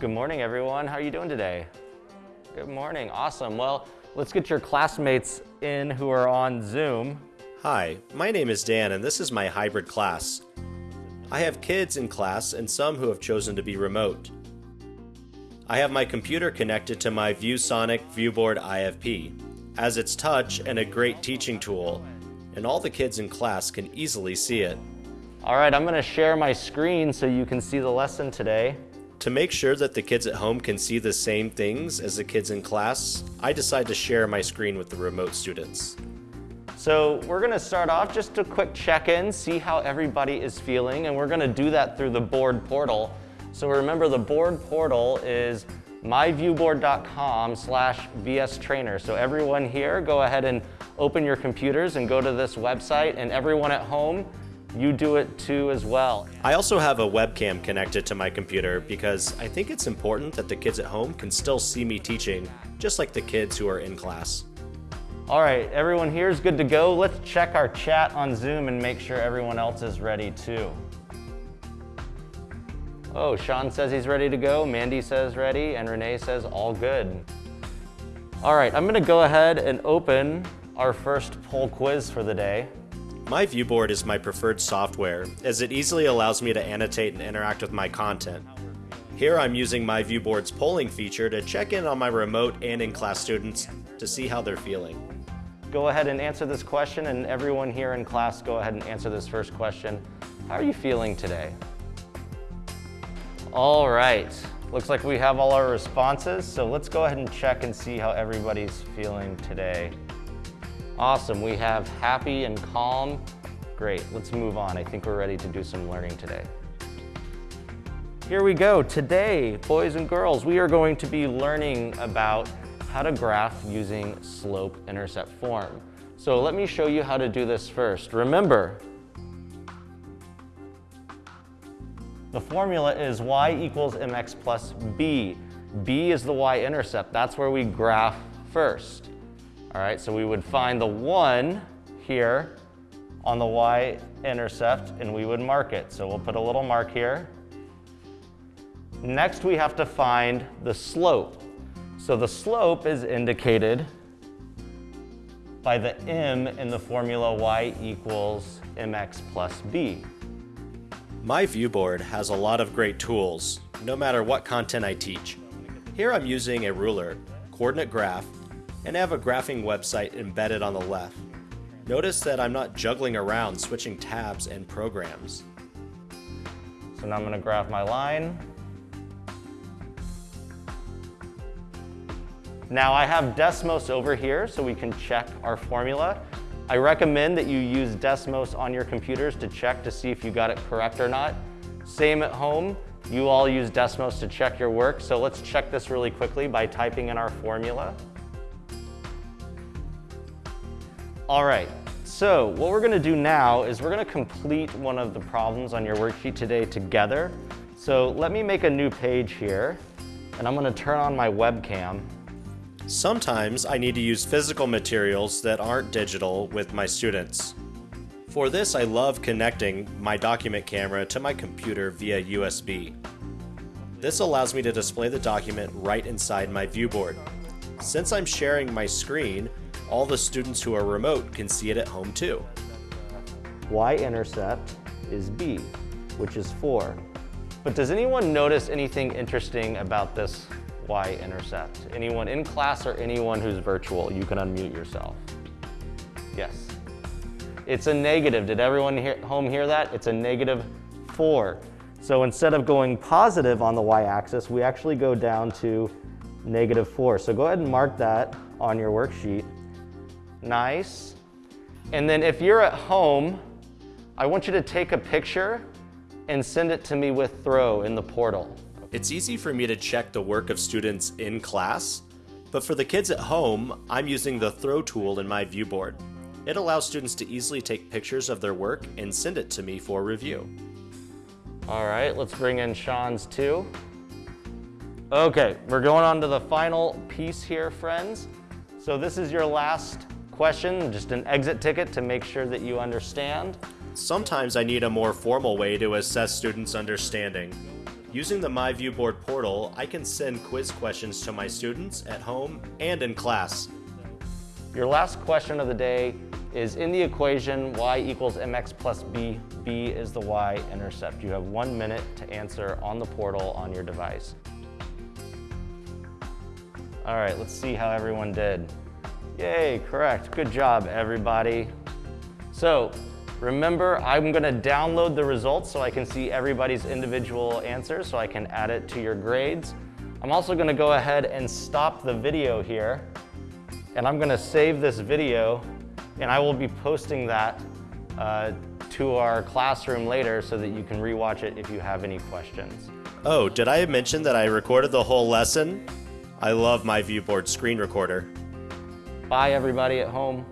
Good morning, everyone. How are you doing today? Good morning. Awesome. Well, let's get your classmates in who are on Zoom. Hi, my name is Dan and this is my hybrid class. I have kids in class and some who have chosen to be remote. I have my computer connected to my ViewSonic ViewBoard IFP, as it's touch and a great teaching tool, and all the kids in class can easily see it. All right, I'm gonna share my screen so you can see the lesson today. To make sure that the kids at home can see the same things as the kids in class, I decide to share my screen with the remote students. So we're gonna start off just a quick check-in, see how everybody is feeling, and we're gonna do that through the board portal. So remember the board portal is myviewboard.com slash vstrainer. So everyone here, go ahead and open your computers and go to this website, and everyone at home, you do it too as well. I also have a webcam connected to my computer because I think it's important that the kids at home can still see me teaching, just like the kids who are in class. All right, everyone here is good to go. Let's check our chat on Zoom and make sure everyone else is ready too. Oh, Sean says he's ready to go, Mandy says ready, and Renee says all good. All right, I'm gonna go ahead and open our first poll quiz for the day. My viewboard is my preferred software, as it easily allows me to annotate and interact with my content. Here I'm using my viewboard's polling feature to check in on my remote and in-class students to see how they're feeling. Go ahead and answer this question, and everyone here in class, go ahead and answer this first question. How are you feeling today? All right, looks like we have all our responses, so let's go ahead and check and see how everybody's feeling today. Awesome, we have happy and calm. Great, let's move on. I think we're ready to do some learning today. Here we go. Today, boys and girls, we are going to be learning about how to graph using slope-intercept form. So let me show you how to do this first. Remember, The formula is y equals mx plus b. b is the y-intercept. That's where we graph first. All right, so we would find the 1 here on the y-intercept and we would mark it. So we'll put a little mark here. Next, we have to find the slope. So the slope is indicated by the m in the formula y equals mx plus b. My viewboard has a lot of great tools, no matter what content I teach. Here I'm using a ruler, coordinate graph, and have a graphing website embedded on the left. Notice that I'm not juggling around switching tabs and programs. So now I'm going to graph my line. Now I have Desmos over here so we can check our formula. I recommend that you use Desmos on your computers to check to see if you got it correct or not. Same at home, you all use Desmos to check your work, so let's check this really quickly by typing in our formula. All right, so what we're gonna do now is we're gonna complete one of the problems on your worksheet today together. So let me make a new page here, and I'm gonna turn on my webcam. Sometimes I need to use physical materials that aren't digital with my students. For this, I love connecting my document camera to my computer via USB. This allows me to display the document right inside my viewboard. Since I'm sharing my screen, all the students who are remote can see it at home too. Y-intercept is B, which is 4. But does anyone notice anything interesting about this y-intercept. Anyone in class or anyone who's virtual, you can unmute yourself. Yes. It's a negative. Did everyone here, home hear that? It's a negative 4. So instead of going positive on the y-axis, we actually go down to negative 4. So go ahead and mark that on your worksheet. Nice. And then if you're at home, I want you to take a picture and send it to me with throw in the portal. It's easy for me to check the work of students in class, but for the kids at home, I'm using the throw tool in my viewboard. It allows students to easily take pictures of their work and send it to me for review. All right, let's bring in Sean's too. Okay, we're going on to the final piece here, friends. So this is your last question, just an exit ticket to make sure that you understand. Sometimes I need a more formal way to assess students' understanding. Using the My Viewboard portal, I can send quiz questions to my students at home and in class. Your last question of the day is in the equation y equals mx plus b, b is the y-intercept. You have one minute to answer on the portal on your device. All right, let's see how everyone did. Yay, correct. Good job, everybody. So remember, I'm gonna download the results so I can see everybody's individual answers so I can add it to your grades. I'm also gonna go ahead and stop the video here and I'm gonna save this video and I will be posting that uh, to our classroom later so that you can rewatch it if you have any questions. Oh, did I mention that I recorded the whole lesson? I love my Viewboard screen recorder. Bye everybody at home.